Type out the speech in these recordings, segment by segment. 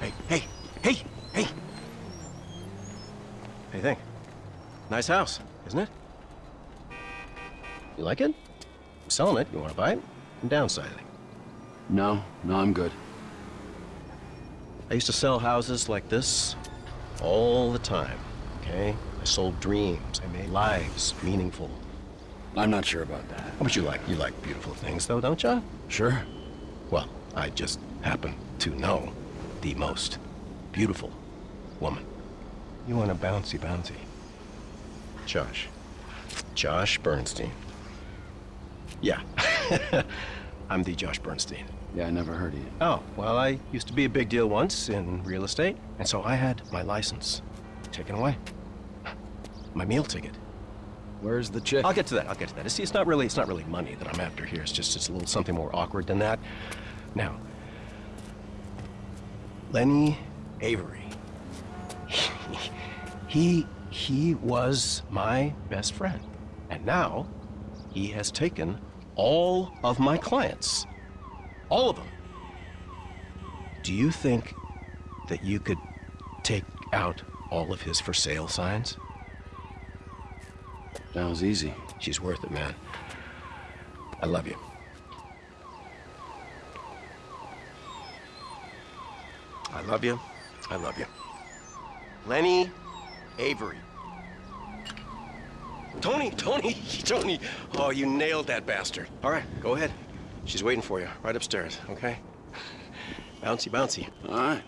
Hey, hey, hey, hey! Hey, think. Nice house, isn't it? You like it? I'm selling it. You want to buy it? I'm downsizing. No, no, I'm good. I used to sell houses like this all the time, okay? I sold dreams. I made lives meaningful. I'm not sure about that. But you like you like beautiful things, though, don't you? Sure. Well, I just happen to know the most beautiful woman. You want a bouncy bouncy. Josh. Josh Bernstein. Yeah. I'm the Josh Bernstein. Yeah, I never heard of you. Oh, well, I used to be a big deal once in real estate, and so I had my license taken away. My meal ticket. Where's the chick? I'll get to that. I'll get to that. See, it's not really it's not really money that I'm after here. It's just it's a little something more awkward than that. Now, Lenny Avery. he he was my best friend, and now he has taken all of my clients, all of them. Do you think that you could take out all of his for sale signs? Sounds easy. She's worth it, man. I love you. I love you. I love you. Lenny Avery. Tony, Tony, Tony. Oh, you nailed that bastard. All right, go ahead. She's waiting for you right upstairs, okay? Bouncy, bouncy. All right.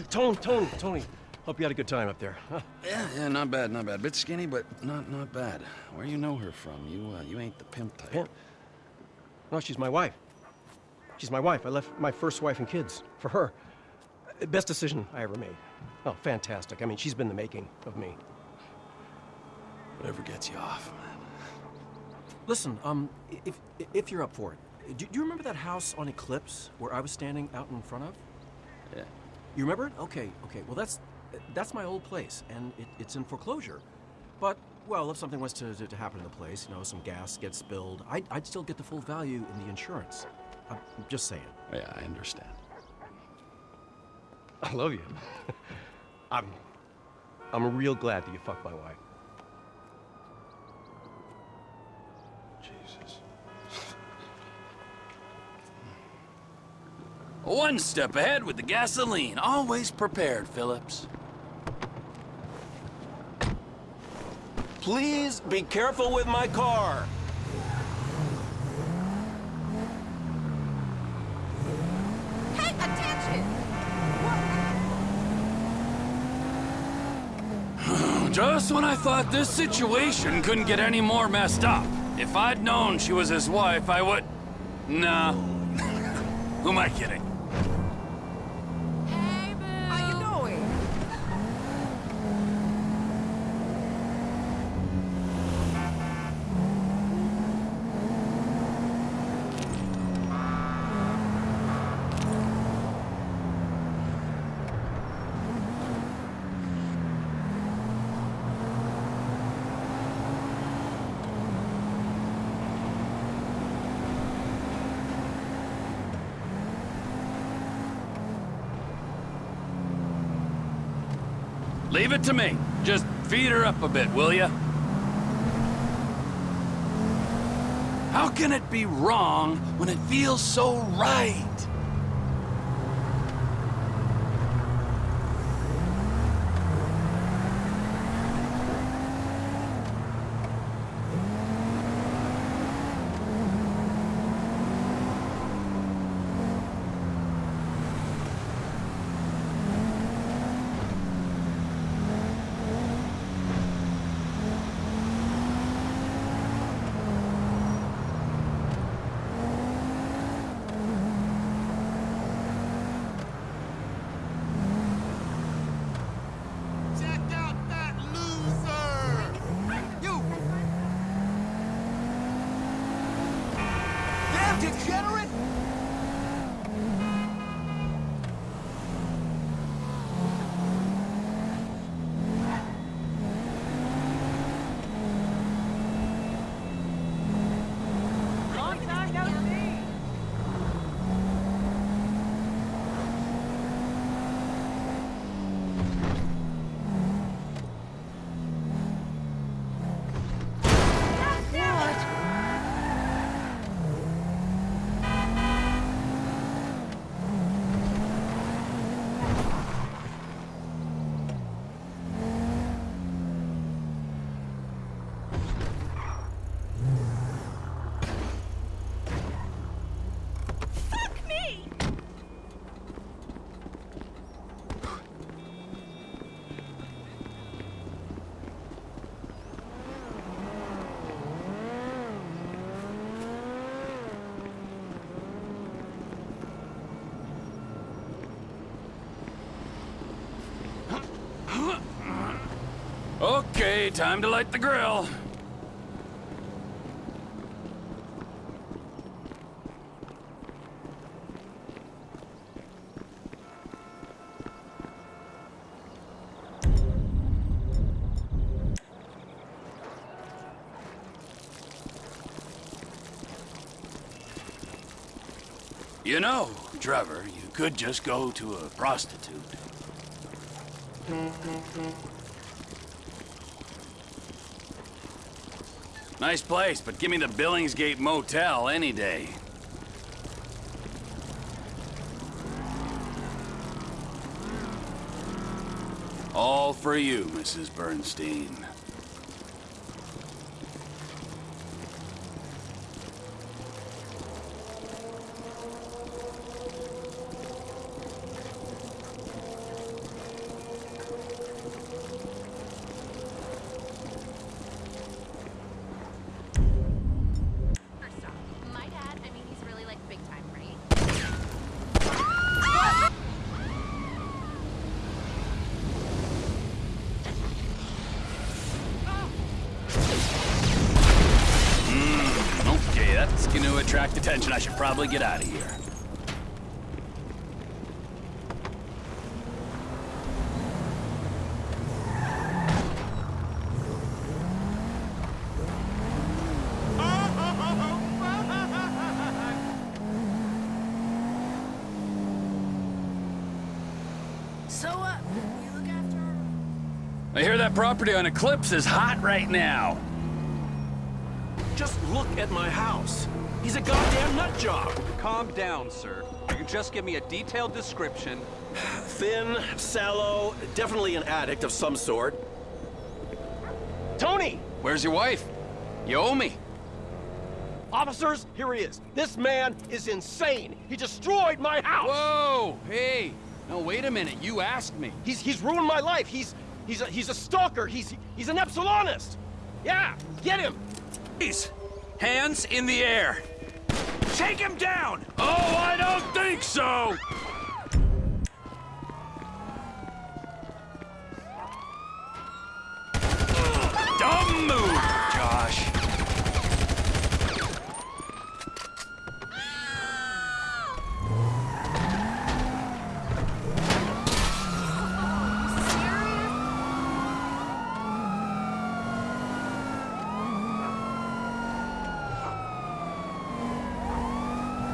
Tony, Tony, Tony. Hope you had a good time up there. Huh? Yeah, yeah, not bad, not bad. Bit skinny, but not not bad. Where you know her from? You uh, you ain't the pimp type. Pimp? No, she's my wife. She's my wife. I left my first wife and kids for her. Best decision I ever made. Oh, fantastic. I mean, she's been the making of me. Whatever gets you off, man. Listen, um, if if you're up for it, do, do you remember that house on Eclipse where I was standing out in front of? Yeah. You remember it? Okay, okay. Well, that's that's my old place, and it, it's in foreclosure. But well, if something was to, to, to happen to the place, you know, some gas gets spilled, I'd, I'd still get the full value in the insurance. I'm just saying. Yeah, I understand. I love you. I'm, I'm real glad that you fucked my wife. Jesus. One step ahead with the gasoline. Always prepared, Philips. Please be careful with my car. Hey, attention! Just when I thought this situation couldn't get any more messed up. If I'd known she was his wife, I would... Nah. Who am I kidding? Hey, boo! How you doing? Leave it to me. Just feed her up a bit, will ya? How can it be wrong when it feels so right? Fuck Okay, time to light the grill. You know, Trevor, you could just go to a prostitute. Nice place, but give me the Billingsgate Motel any day. All for you, Mrs. Bernstein. First off, my dad, I mean, he's really like big time, right? Okay, that's gonna attract attention. I should probably get out of here. So, uh, you look after her? I hear that property on Eclipse is hot right now. Just look at my house. He's a goddamn nut job. Calm down, sir. You can just give me a detailed description. Thin, sallow, definitely an addict of some sort. Tony! Where's your wife? You owe me. Officers, here he is. This man is insane. He destroyed my house. Whoa! Hey! No, wait a minute. You asked me. He's he's ruined my life. He's he's a he's a stalker. He's he's an Epsilonist. Yeah, get him. Please! Hands in the air! Take him down! Oh, I don't think so!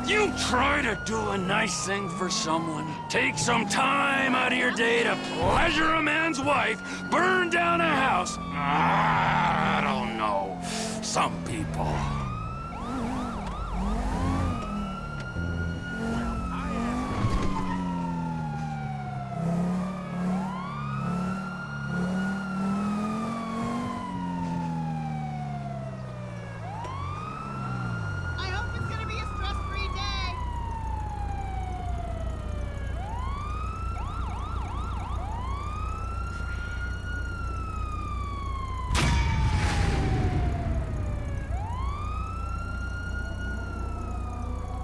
You try to do a nice thing for someone, take some time out of your day to pleasure a man's wife, burn down a house. I don't know. Some people.